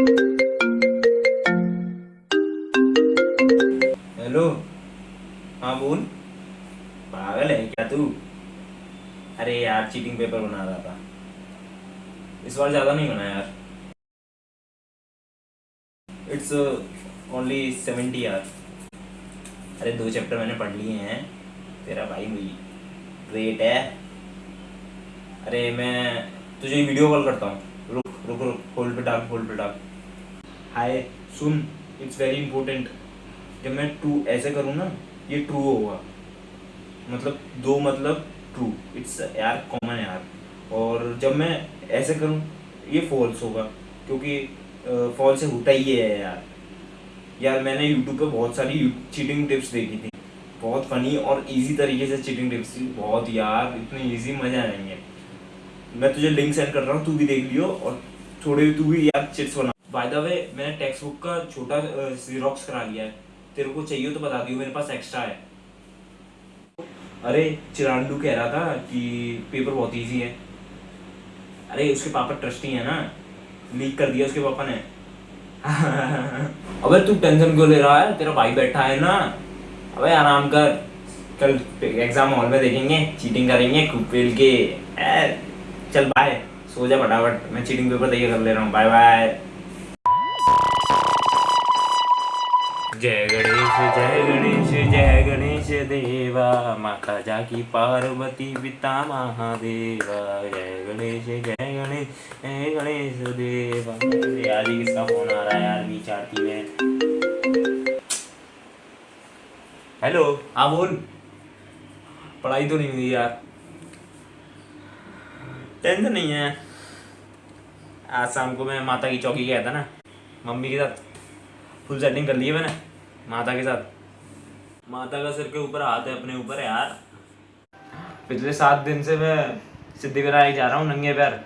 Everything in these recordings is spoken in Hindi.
हेलो। हाँ बोल। पागल है क्या तू? अरे यार चीटिंग पेपर बना रहा था। इस बार ज़्यादा नहीं बना यार। इट्स ओनली सेवेंटी यार। अरे, दो चैप्टर मैंने पढ़ लिए हैं। तेरा भाई मुझे ग्रेट है। अरे, मैं तुझे वीडियो कॉल करता हूँ। रुक रुक रुक होल्ड पे डाल होल्ड पे डाल। हाय सुन इट्स वेरी इंपॉर्टेंट जब मैं ट्रू ऐसे करूँ ना, ये ट्रू होगा। मतलब दो मतलब ट्रू इट्स यार कॉमन यार। और जब मैं ऐसे करूँ, ये फॉल्स होगा। क्योंकि फॉल्स से होता ही है यार। यार, मैंने यूट्यूब पे बहुत सारी चीटिंग टिप्स देखी थी। बहुत फनी और इजी तरीके से चीटिंग टिप्स थी। बहुत यार, इतनी इजी मज़ा आएँगे मैं तुझे लिंक सेंड कर रहा हूँ, तू भी देख लियो और थोड़े, तू भी यार चिट्स बना। बाय द वे मैंने टेक्स्ट बुक का छोटा जीरोक्स करा लिया है। तेरे को चाहिए तो बता दियो मेरे पास एक्स्ट्रा है। अरे चिरांडू कह रहा था कि पेपर बहुत इजी है। अरे उसके पापा ट्रस्टी है ना। लीक कर दिया उसके पापा ने। अबे तू टेंशन क्यों ले रहा है? तेरा भाई बैठा है ना। अबे आराम कर। कल एग्ज़ाम हॉल में देखेंगे चीटिंग करेंगे खूब पेल के। ए, चल बाय सो जा फटाफट। मैं चीटिंग पेपर तैयार कर ले रहा हूँ। बाय बाय जय गणेश जय गणेश जय गणेश देवा। माता जाकी पार्वती पिता महादेवा। जय गणेश जय गणेश जय गणेश देवा। यार ये किसका फ़ोन आ रहा है यार बीच आरती में हेलो हाँ बोल। पढ़ाई तो नहीं हुई यार। टेंशन नहीं है। आज शाम को मैं माता की चौकी गया था ना। मम्मी के साथ फुल सेटिंग कर ली है मैंने। माता के साथ। माता का सिर के ऊपर हाथ है, अपने ऊपर यार। पिछले सात दिन से मैं सिद्धि विनायक जा रहा हूँ, नंगे पैर।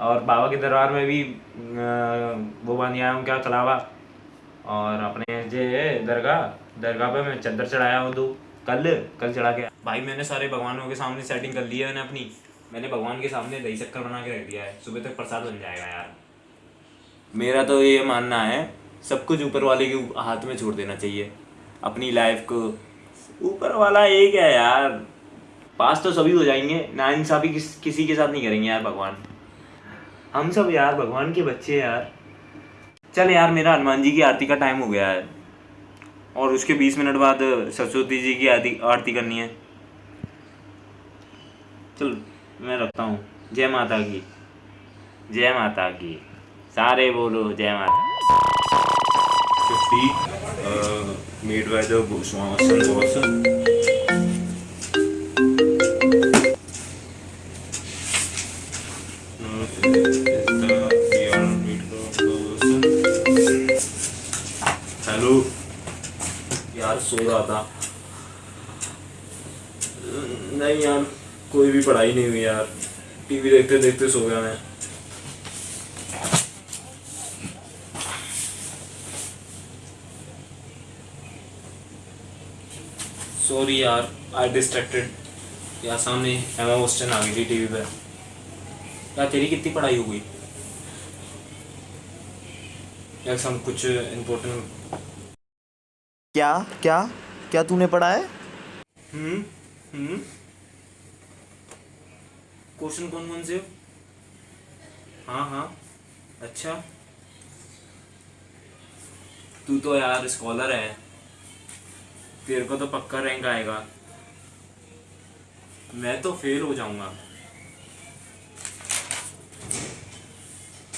और बाबा के दरबार में भी वो बाँध आया हूँ क्या कलावा और अपने जे दरगाह दरगाह पे मैं चद्दर चढ़ाया हूँ दो। कल कल चढ़ा के। भाई, मैंने सारे भगवानों के सामने सेटिंग कर ली है मैंने अपनी। मैंने भगवान के सामने दही चक्कर बना के रख दिया है। सुबह तक प्रसाद बन जाएगा यार। मेरा तो ये मानना है सब कुछ ऊपर वाले के हाथ में छोड़ देना चाहिए। अपनी लाइफ को। ऊपर वाला एक है यार। पास तो सभी हो जाएँगे। ना इंसाफी किस किसी के साथ नहीं करेंगे यार भगवान। हम सब यार भगवान के बच्चे यार। चल यार, मेरा हनुमान जी की आरती का टाइम हो गया है। और उसके बीस मिनट बाद सरस्वती जी की आरती आरती करनी है। चल, मैं रखता हूँ। जय माता की। जय माता की। सारे बोलो जय माता 50 uh, made by सो रहा था। नहीं यार कोई भी पढ़ाई नहीं हुई यार। टीवी देखते देखते सो गया मैं। सॉरी यार आई डिस्ट्रैक्टेड यार सामने एमा वोस्टन आ गई थी टीवी पे। यार तेरी कितनी पढ़ाई हो गई? यार सम कुछ इम्पोर्टेंट क्या? क्या? क्या तूने पढ़ा है? हम्म हम्म। क्वेश्चन कौन कौन से हाँ? हाँ अच्छा। तू तो यार स्कॉलर है। तेरे को तो पक्का रैंक आएगा। मैं तो फेल हो जाऊँगा।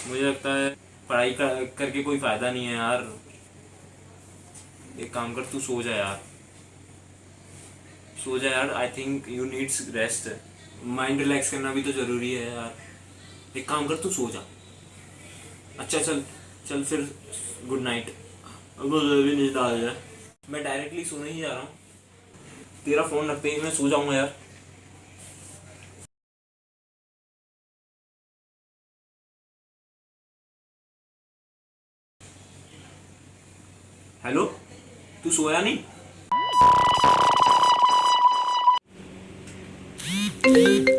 मुझे लगता है पढ़ाई कर, करके कोई फ़ायदा नहीं है यार। एक काम कर तू सो जा यार। सो जा यार I think you needs rest mind relax करना भी तो ज़रूरी है यार। एक काम कर तू सो जा। अच्छा चल चल फिर गुड नाइट अब भी नींद आ जाए मैं डायरेक्टली सोने ही जा रहा हूँ। तेरा फ़ोन रखते ही मैं सो जाऊँगा यार। हेलो तू सोया नहीं? हेलो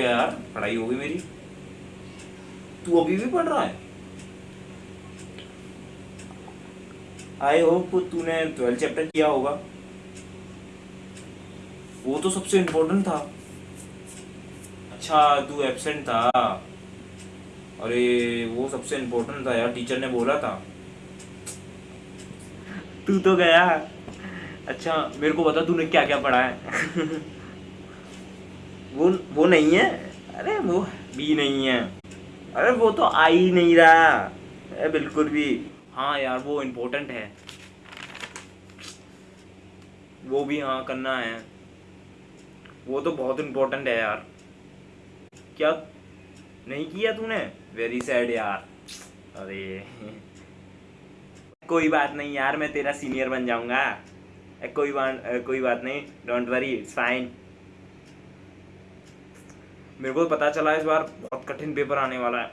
गया यार, पढ़ाई हो गई मेरी। तू अभी भी पढ़ रहा है? आई होप तूने ट्वेल्थ चैप्टर किया होगा। वो तो सबसे इम्पोर्टेंट था। अच्छा तू एब्सेंट था। अरे, वो सबसे इम्पोर्टेंट था यार टीचर ने बोला था। तू तो गया। अच्छा मेरे को बता, तूने क्या क्या पढ़ा है? वो वो नहीं है? अरे वो भी नहीं है। अरे वो तो आ ही नहीं रहा। अरे बिल्कुल भी। हाँ यार, वो इम्पोर्टेंट है। वो भी हाँ करना है। वो तो बहुत इम्पोर्टेंट है यार। क्या? नहीं किया तूने? वेरी सैड यार। अरे। कोई बात नहीं यार, मैं तेरा सीनियर बन जाऊँगा। कोई बात कोई बात नहीं। डोंट वरी इट्स फाइन मेरे को पता चला इस बार बहुत कठिन पेपर आने वाला है।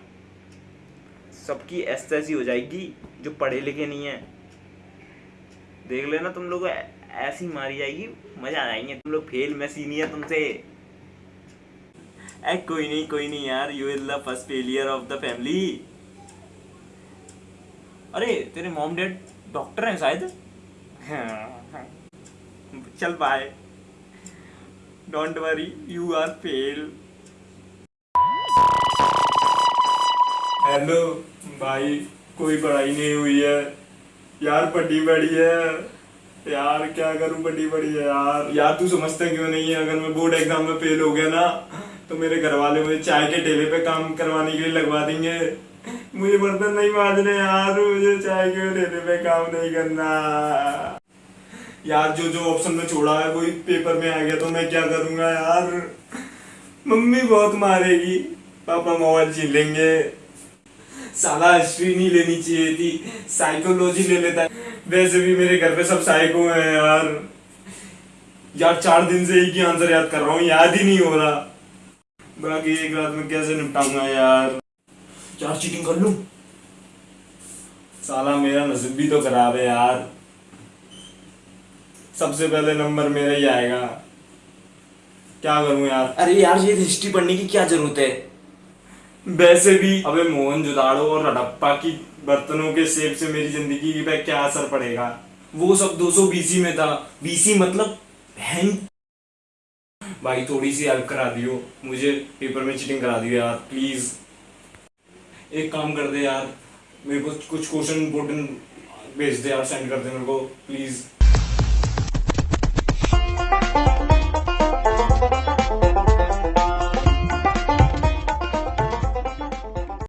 सबकी ऐसी ऐसी हो जाएगी जो पढ़े लिखे नहीं है। देख लेना तुम लोग ऐसी मारी जाएगी, मज़ा आ जाएँगे। तुम लोग फेल मैं सीनियर तुमसे। ए कोई नहीं कोई नहीं यार you is the first failure of the family अरे, तेरे मॉम डैड डॉक्टर हैं शायद? चल bye don't worry you are fail hello भाई, कोई पढ़ाई नहीं हुई है। यार, पढ़ी बड़ी है। यार, क्या करूँ, पढ़ी बड़ी है यार। यार, तू समझता क्यों नहीं है? अगर मैं बोर्ड एग्ज़ाम में फेल हो गया ना तो मेरे घर वाले मुझे चाय के ठेले पे काम करवाने के लिए लगवा देंगे। मुझे बर्तन नहीं मांजने यार, मुझे चाय के ठेले पे काम नहीं करना। यार, जो जो ऑप्शन में छोड़ा है, वही पेपर में आ गया तो मैं क्या करूँगा यार? मम्मी बहुत मारेगी, पापा मोबाइल छीन लेंगे। साला हिस्ट्री नहीं लेनी चाहिए थी। साइकोलॉजी ले लेता है। वैसे भी मेरे घर पे सब साइको हैं यार। यार चार दिन से एक ही आंसर याद कर रहा हूँ याद ही नहीं हो रहा। बाकी एक रात में कैसे निपटाऊँगा यार। यार चीटिंग कर लू? साला मेरा नसीब भी तो खराब है यार। सबसे पहले नंबर मेरा ही आएगा। क्या करूँ यार? अरे यार ये हिस्ट्री पढ़ने की क्या ज़रूरत है? वैसे भी अबे मोहन जुदाड़ो और हड़प्पा की बर्तनों के सेब से मेरी ज़िंदगी की पे क्या असर पड़ेगा? वो सब 200 बीसी में था। बीसी मतलब हैंग भाई, थोड़ी सी हेल्प करा दियो। मुझे पेपर में चीटिंग करा दियो यार प्लीज़ एक काम कर दे यार, मेरे को कुछ क्वेश्चन इंपोर्टेंट भेज दे यार सेंड कर दे मेरे को प्लीज़